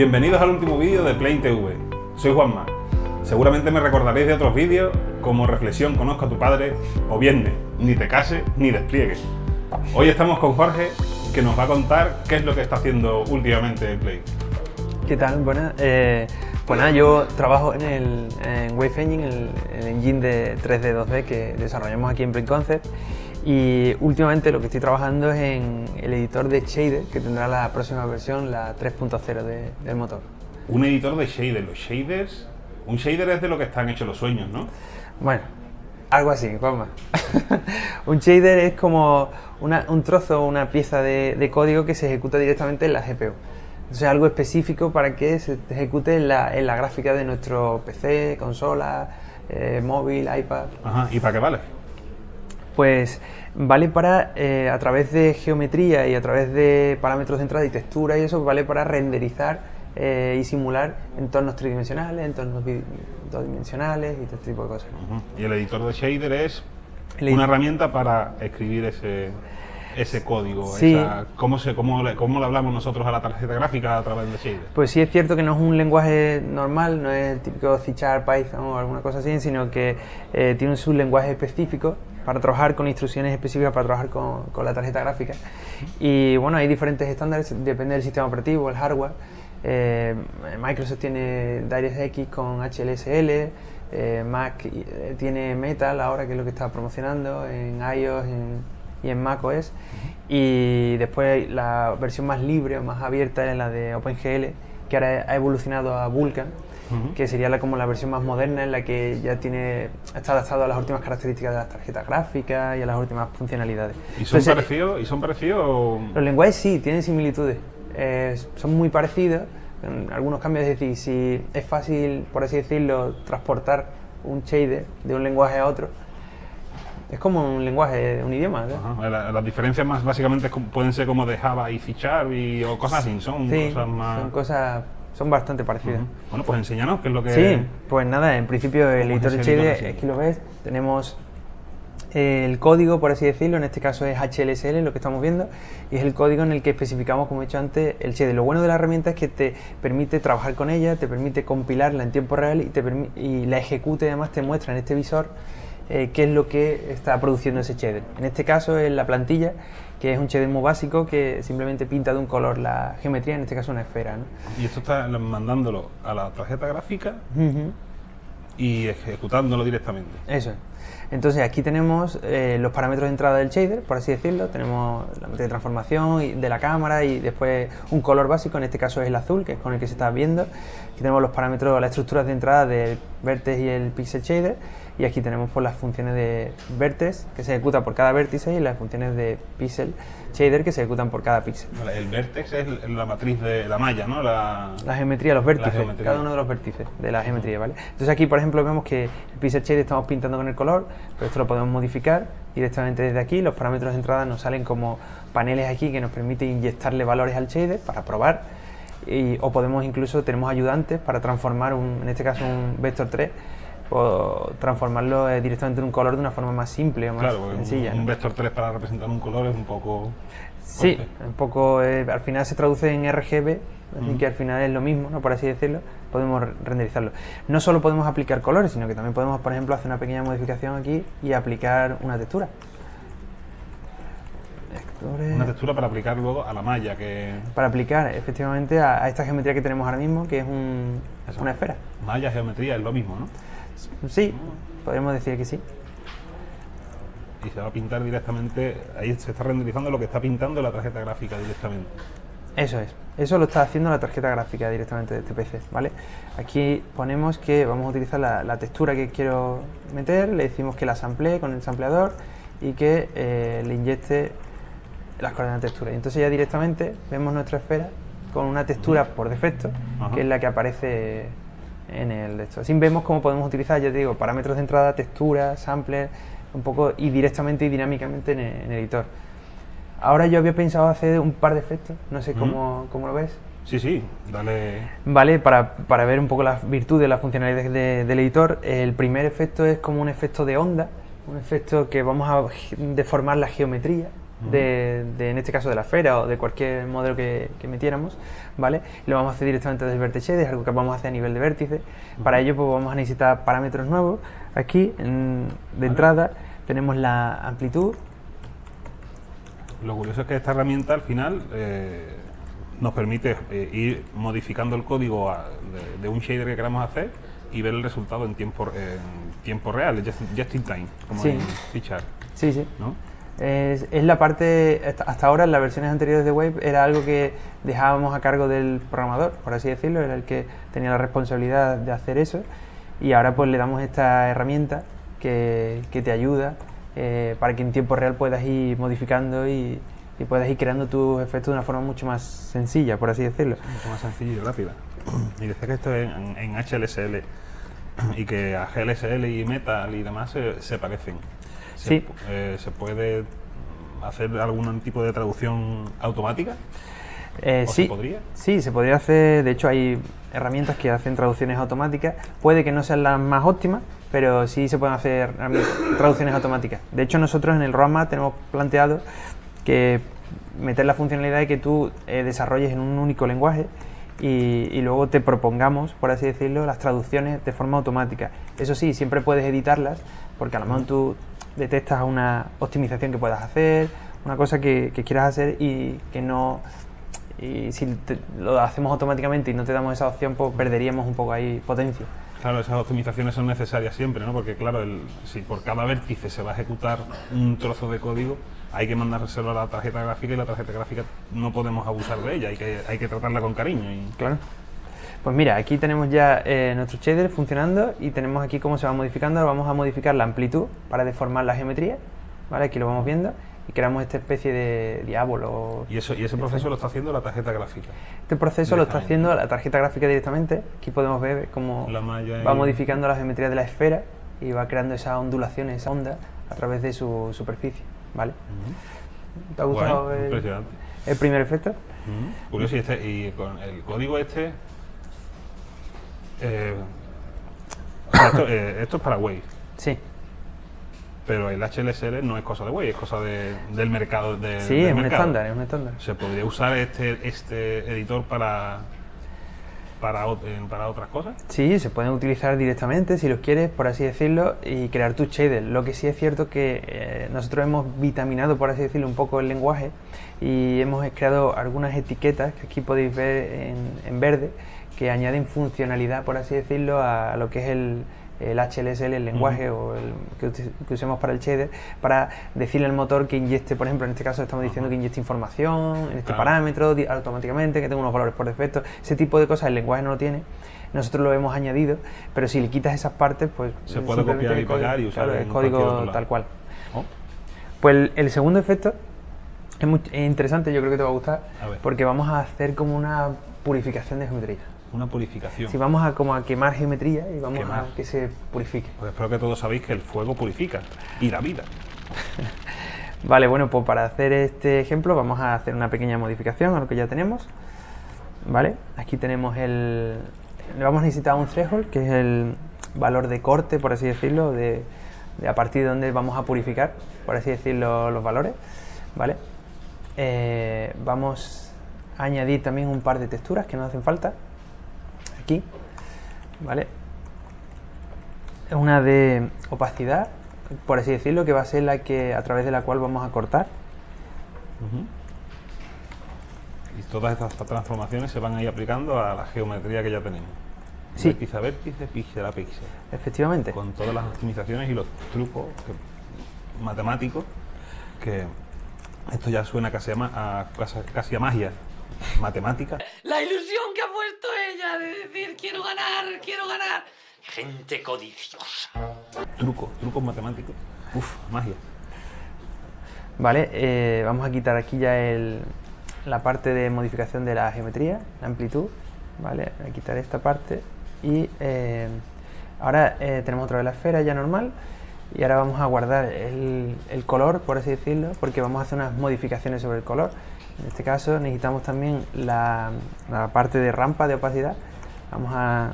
Bienvenidos al último vídeo de Plane TV. Soy Juanma. Seguramente me recordaréis de otros vídeos como Reflexión Conozco a tu padre o Viernes, Ni te cases ni despliegues. Hoy estamos con Jorge que nos va a contar qué es lo que está haciendo últimamente Play. ¿Qué tal? Buenas. Eh, pues yo trabajo en, el, en Wave Engine, el, engine de 3D 2D que desarrollamos aquí en Plane Concept y últimamente lo que estoy trabajando es en el editor de shader que tendrá la próxima versión, la 3.0 de, del motor. Un editor de shader, los shaders... Un shader es de lo que están hechos los sueños, ¿no? Bueno, algo así, Juanma. un shader es como una, un trozo o una pieza de, de, código que se ejecuta directamente en la GPU. Entonces algo específico para que se ejecute en la, en la gráfica de nuestro PC, consola, eh, móvil, iPad. Ajá, ¿y para qué vale? Pues vale para, eh, a través de geometría y a través de parámetros de entrada y textura y eso, vale para renderizar eh, y simular entornos tridimensionales, entornos dos-dimensionales y todo este tipo de cosas. Uh -huh. Y el editor de shader es una herramienta para escribir ese, ese código, sí. esa, ¿cómo, se, cómo, le, ¿cómo le hablamos nosotros a la tarjeta gráfica a través de shader? Pues sí es cierto que no es un lenguaje normal, no es el típico C Python o alguna cosa así, sino que eh, tiene su lenguaje específico para trabajar con instrucciones específicas para trabajar con, con, la tarjeta gráfica. Y bueno, hay diferentes estándares, depende del sistema operativo, el hardware. Eh, Microsoft tiene DirectX con HLSL, eh, Mac tiene Metal ahora que es lo que está promocionando en iOS en, y en Mac OS. Y después la versión más libre o más abierta es la de OpenGL, que ahora ha evolucionado a Vulkan Uh -huh. que sería la, como la versión más moderna en la que ya tiene está adaptado a las últimas características de las tarjetas gráficas y a las últimas funcionalidades. ¿Y son parecidos? ¿Y son parecidos? Los lenguajes sí, tienen similitudes. Eh, son muy parecidos, en algunos cambios, es decir, si es fácil, por así decirlo, transportar un shader de un lenguaje a otro, es como un lenguaje, un idioma. Ajá, la, las diferencias más básicamente pueden ser como de Java y C Sharp y, o cosas así, son sí, cosas más... son cosas son bastante parecidas. Uh -huh. Bueno, pues enséñanos qué es lo que... Sí, pues nada, en principio el editor de shader, aquí lo ves, tenemos el código, por así decirlo, en este caso es HLSL, lo que estamos viendo, y es el código en el que especificamos, como he dicho antes, el shader. Lo bueno de la herramienta es que te permite trabajar con ella, te permite compilarla en tiempo real y, te y la ejecute, además te muestra en este visor eh, qué es lo que está produciendo ese shader. En este caso es la plantilla, que es un shader muy básico que simplemente pinta de un color la geometría, en este caso una esfera. ¿no? Y esto está mandándolo a la tarjeta gráfica uh -huh. y ejecutándolo directamente. Eso es. Entonces aquí tenemos eh, los parámetros de entrada del shader, por así decirlo. Tenemos la de transformación de la cámara y después un color básico, en este caso es el azul, que es con el que se está viendo. Aquí tenemos los parámetros, las estructuras de entrada del vertex y el pixel shader. Y aquí tenemos pues, las funciones de vertex que se ejecuta por cada vértice y las funciones de pixel shader que se ejecutan por cada píxel. El vertex es la matriz de la malla, ¿no? La, la geometría, los vértices, geometría. cada uno de los vértices de la geometría, ¿vale? Entonces aquí, por ejemplo, vemos que el pixel shader estamos pintando con el color, pero esto lo podemos modificar directamente desde aquí. Los parámetros de entrada nos salen como paneles aquí que nos permite inyectarle valores al shader para probar. Y, o podemos incluso, tenemos ayudantes para transformar, un, en este caso, un vector 3 o transformarlo eh, directamente en un color de una forma más simple o más claro, sencilla. Un, vector 3 para representar un color es un poco... Sí, fuerte. un poco, eh, al final se traduce en RGB, así mm. que al final es lo mismo, ¿no? por así decirlo, podemos renderizarlo. No solo podemos aplicar colores, sino que también podemos, por ejemplo, hacer una pequeña modificación aquí y aplicar una textura. Una textura para aplicar luego a la malla que... Para aplicar, efectivamente, a, a esta geometría que tenemos ahora mismo, que es un, una esfera. Malla, geometría, es lo mismo, ¿no? Sí, podríamos decir que sí. Y se va a pintar directamente, ahí se está renderizando lo que está pintando la tarjeta gráfica directamente. Eso es, eso lo está haciendo la tarjeta gráfica directamente de este PC, ¿vale? Aquí ponemos que vamos a utilizar la, la textura que quiero meter, le decimos que la samplee con el sampleador y que eh, le inyecte las coordenadas de textura. Y entonces ya directamente vemos nuestra esfera con una textura por defecto, Ajá. que es la que aparece en el de esto. Así vemos cómo podemos utilizar, ya te digo, parámetros de entrada, textura, sampler, un poco y directamente y dinámicamente en el, en el editor. Ahora yo había pensado hacer un par de efectos, no sé cómo, cómo lo ves. Sí, sí, dale. Vale, para, para ver un poco las virtudes, las funcionalidades de, del editor, el primer efecto es como un efecto de onda, un efecto que vamos a deformar la geometría de, de, en este caso de la esfera o de cualquier modelo que, que metiéramos, ¿vale? Lo vamos a hacer directamente desde el vértice, es algo que vamos a hacer a nivel de vértice. Para ello pues vamos a necesitar parámetros nuevos. Aquí, en- de entrada, tenemos la amplitud, Lo curioso es que esta herramienta al final eh, nos permite eh, ir modificando el código a- de, de un shader que queramos hacer y ver el resultado en tiempo, en tiempo real, just, just in time, como Sí. en Pichar, sí, sí. ¿no? Es, la parte, hasta- ahora en las versiones anteriores de Wave era algo que dejábamos a cargo del programador, por así decirlo, era el que tenía la responsabilidad de hacer eso y ahora pues le damos esta herramienta que, que te ayuda eh, para que en tiempo real puedas ir modificando y, puedas ir creando tus efectos de una forma mucho más sencilla, por así decirlo. Mucho más sencilla y rápida. Y decía que esto es en, en HLSL y que a GLSL y Metal y demás se, se parecen. Se, Sí. eh, ¿Se puede hacer algún tipo de traducción automática? Eh, ¿O sí, se podría? sí, se podría hacer. De hecho, hay herramientas que hacen traducciones automáticas. Puede que no sean las más óptimas, pero sí se pueden hacer traducciones automáticas. De hecho, nosotros en el roadmap tenemos planteado que meter la funcionalidad de que tú eh, desarrolles en un único lenguaje y, y luego te propongamos, por así decirlo, las traducciones de forma automática. Eso sí, siempre puedes editarlas, porque a lo mejor tú detectas una optimización que puedas hacer, una cosa que, que quieras hacer y que no y si te- lo hacemos automáticamente y no te damos esa opción, pues perderíamos un poco ahí potencia. Claro, esas optimizaciones son necesarias siempre, ¿no? Porque claro, el- si por cada vértice se va a ejecutar un trozo de código, hay que mandárselo a la tarjeta gráfica y la tarjeta gráfica no podemos abusar de ella, hay que, hay que tratarla con cariño. Y, Claro. Pues mira, aquí tenemos ya eh, nuestro shader funcionando y tenemos aquí cómo se va modificando. Ahora vamos a modificar la amplitud para deformar la geometría. ¿vale? Aquí lo vamos viendo y creamos esta especie de diablo. y eso, y ese proceso lo está haciendo la tarjeta gráfica. Este proceso lo está haciendo la tarjeta gráfica directamente. Aquí podemos ver cómo La malla va y- modificando la geometría de la esfera y va creando esas ondulaciones, esa onda a través de su superficie. ¿vale? ¿Te ha gustado el, primer efecto? Curioso, y, este, y con el código este. Eh, esto, eh, esto es para Wave, Sí. pero el HLSL no es cosa de Wave, es cosa de- del mercado. de- Sí, del es un estándar, es un estándar. ¿Se podría usar este, este editor para, para, para otras cosas? Sí, se pueden utilizar directamente si los quieres, por así decirlo, y crear tu shader. Lo que sí es cierto que eh, nosotros hemos vitaminado, por así decirlo, un poco el lenguaje y hemos creado algunas etiquetas que aquí podéis ver en, en verde que añaden funcionalidad, por así decirlo, a lo que es el, el HLSL, el lenguaje o el que, usemos para el shader, para decirle al motor que inyecte, por ejemplo, en este caso estamos diciendo que inyecte información en este Claro. parámetro automáticamente, que tenga unos valores por defecto, ese tipo de cosas el lenguaje no lo tiene. Nosotros lo hemos añadido, pero si le quitas esas partes, pues Se puede copiar y pegar y usar claro, el código tal cual. Oh, Pues el, segundo efecto es muy interesante, yo creo que te va a gustar, A porque vamos a hacer como una purificación de geometría. Una purificación. Si vamos a como a quemar geometría y vamos Quemar. a que se purifique. Pues espero que todos sabéis que el fuego purifica y la vida. Vale, bueno, pues para hacer este ejemplo vamos a hacer una pequeña modificación a lo que ya tenemos. Vale, aquí tenemos el... Le vamos a necesitar un threshold, que es el valor de corte, por así decirlo, de, de a partir de donde vamos a purificar, por así decirlo, los valores. Vale. Eh, vamos a añadir también un par de texturas que nos hacen falta. Aquí. Vale. Una de opacidad, por así decirlo, que va a ser la que a través de la cual vamos a cortar. Y todas estas transformaciones se van a ir aplicando a la geometría que ya tenemos. Sí. Vértice a vértice, píxel a píxel. Efectivamente. Con todas las optimizaciones y los trucos que- matemáticos que esto ya suena casi a, casi a magia. Matemática. La ilusión que ha puesto ella de decir quiero ganar, quiero ganar. Gente codiciosa. Trucos, trucos matemáticos. Uf, magia. Vale, eh, vamos a quitar aquí ya el- la parte de modificación de la geometría, la amplitud. Vale, voy a quitar esta parte y eh, ahora eh, tenemos otra vez la esfera ya normal y ahora vamos a guardar el, el color, por así decirlo, porque vamos a hacer unas modificaciones sobre el color. En este caso necesitamos también la, la parte de rampa de opacidad. Vamos a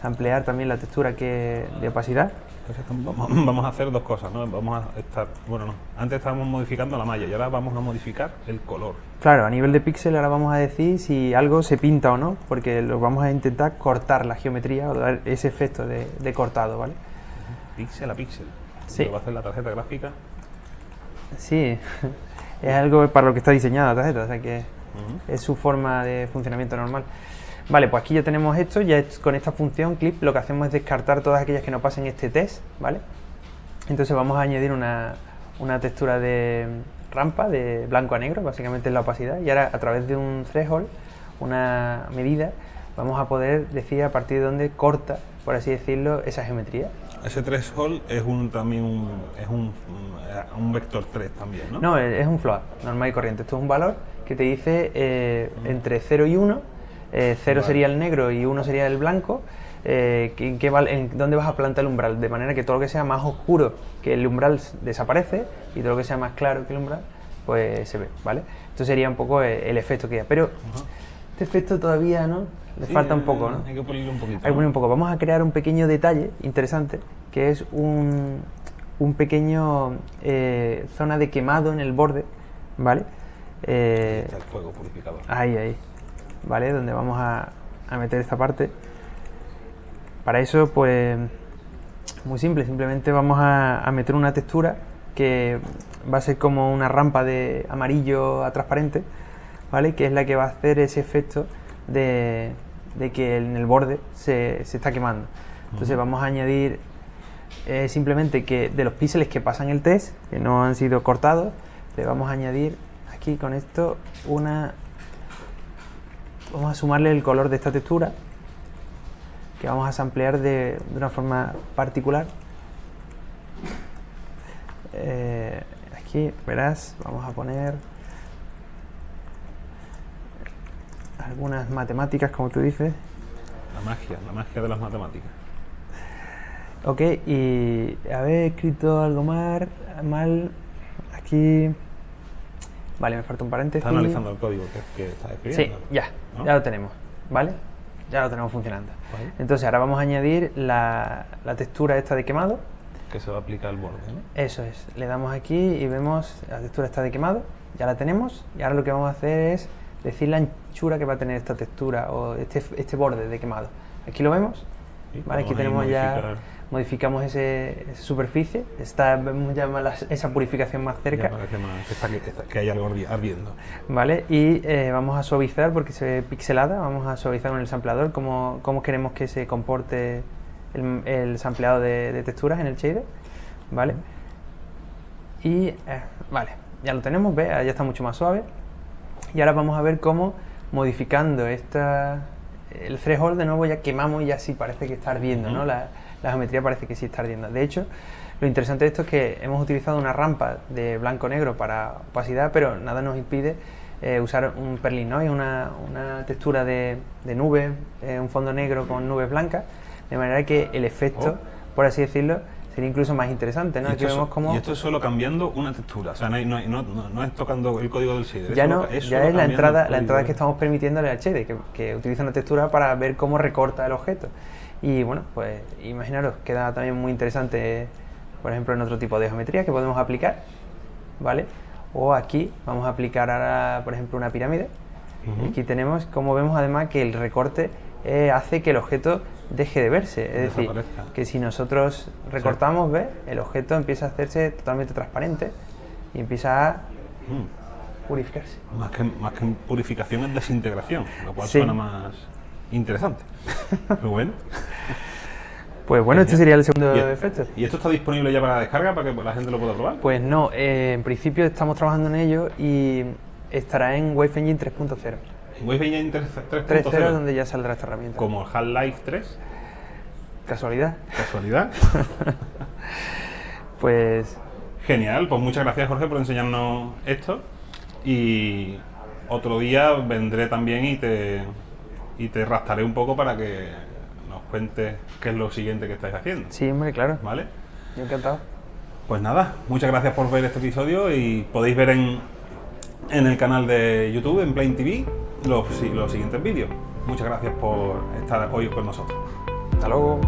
samplear también la textura que, de opacidad. Entonces vamos a hacer dos cosas, ¿no? Vamos a estar, bueno, no, antes estábamos modificando la malla y ahora vamos a modificar el color. Claro, a nivel de píxel ahora vamos a decir si algo se pinta o no, porque lo vamos a intentar cortar la geometría o dar ese efecto de, de cortado, ¿vale? Píxel a píxel. Sí. Lo va a hacer la tarjeta gráfica. Sí, es algo para lo que está diseñada la tarjeta, o sea que es su forma de funcionamiento normal. Vale, pues aquí ya tenemos esto, ya es- con esta función clip lo que hacemos es descartar todas aquellas que no pasen este test, ¿vale? Entonces vamos a añadir una, una textura de rampa de blanco a negro, básicamente es la opacidad, y ahora a través de un threshold, una medida, vamos a poder decir a partir de dónde corta, por así decirlo, esa geometría. Ese threshold es un también un, es un, un vector 3 también, ¿no? No, es un float, normal y corriente. Esto es un valor que te dice eh, entre 0 y 1. 0 Vale. sería el negro y 1 sería el blanco. eh, en, qué val- en dónde vas a plantar el umbral, de manera que todo lo que sea más oscuro que el umbral desaparece y todo lo que sea más claro que el umbral, pues se ve, ¿vale? Esto sería un poco eh, el efecto que da. Pero este efecto todavía, ¿no? Le Sí, falta un poco, ¿no? Hay que pulirlo un poquito. Hay que un poco. Vamos a crear un pequeño detalle interesante, que es un, un pequeño eh, zona de quemado en el borde, ¿vale? Ahí Eh, está el fuego purificador. ahí, ahí, ¿vale? Donde vamos a, a meter esta parte. Para eso, pues, muy simple, simplemente vamos a, a meter una textura que va a ser como una rampa de amarillo a transparente, ¿vale? Que es la que va a hacer ese efecto de, de que en el borde se, se está quemando. Entonces vamos a añadir eh, simplemente que de los píxeles que pasan el test, que no han sido cortados, le vamos a añadir aquí con esto una... Vamos a sumarle el color de esta textura, que vamos a samplear de, de una forma particular. Eh, aquí, verás, vamos a poner algunas matemáticas, como tú dices. La magia, la magia de las matemáticas. Ok, y haber escrito algo mal, mal aquí. Vale, me falta un paréntesis. Está analizando el código que, que estás Sí, escribiendo. ya, ¿no? ya lo tenemos, ¿vale? Ya lo tenemos funcionando. Vale. Entonces ahora vamos a añadir la, la textura esta de quemado. Que se va a aplicar el borde, ¿no? Eso es, le damos aquí y vemos la textura está de quemado, ya la tenemos y ahora lo que vamos a hacer es decir la anchura que va a tener esta textura o este, este borde de quemado. Aquí lo vemos, Sí, ¿vale? Aquí tenemos ya, modificamos ese, esa superficie, está, vemos ya más esa purificación más cerca, más que, está- que está- que hay algo ardi- ardiendo. ¿vale? Y eh, vamos a suavizar porque se ve pixelada, vamos a suavizar con el sampleador, cómo, cómo queremos que se comporte el, el sampleado de, de texturas en el shader, ¿vale? Y, eh, vale, ya lo tenemos, ve, ya está mucho más suave. Y ahora vamos a ver cómo modificando esta, el threshold de nuevo ya quemamos y ya sí parece que está ardiendo, ¿no? La, la geometría parece que sí está ardiendo. De hecho, lo interesante de esto es que hemos utilizado una rampa de blanco-negro para opacidad, pero nada nos impide eh, usar un perlin, ¿no? Y una, una textura de, de nube, eh, un fondo negro con nubes blancas, de manera que el efecto, Oh. por así decirlo, sería incluso más interesante, ¿no? Y Aquí esto, vemos es, cómo... y esto es solo cambiando una textura. O sea, no, es tocando el código del shader. ya solo- no, ya es la entrada, la entrada que estamos permitiéndole al HED, que, que utiliza una textura para ver cómo recorta el objeto. Y bueno, pues imaginaros, queda también muy interesante, por ejemplo, en otro tipo de geometría que podemos aplicar, ¿vale? O aquí vamos a aplicar ahora, por ejemplo, una pirámide. Aquí tenemos, como vemos además, que el recorte eh, hace que el objeto deje de verse. Es decir, que si nosotros recortamos, ¿ves? El objeto empieza a hacerse totalmente transparente y empieza a Mm. purificarse. Más que, más que purificación es desintegración, lo cual Sí. suena más interesante. Pero bueno. Pues bueno, este sería el segundo ¿Y, efecto. ¿Y esto está disponible ya para descarga para que la gente lo pueda probar? Pues no, eh, en principio estamos trabajando en ello y estará en Wave Engine 3.0. En Wave Engine 3- 3.0 3.0, donde ya saldrá esta herramienta. como el Half-Life 3, Casualidad. casualidad. Pues Genial, pues muchas gracias Jorge por enseñarnos esto. Y otro día vendré también y te, y te rastaré un poco para que nos cuentes qué es lo siguiente que estáis haciendo. sí, hombre, claro. ¿Vale? Yo encantado. Pues nada, muchas gracias por ver este episodio y podéis ver en, en el canal de YouTube, en Plain TV, los, los siguientes vídeos. Muchas gracias por estar hoy con nosotros. Hasta luego.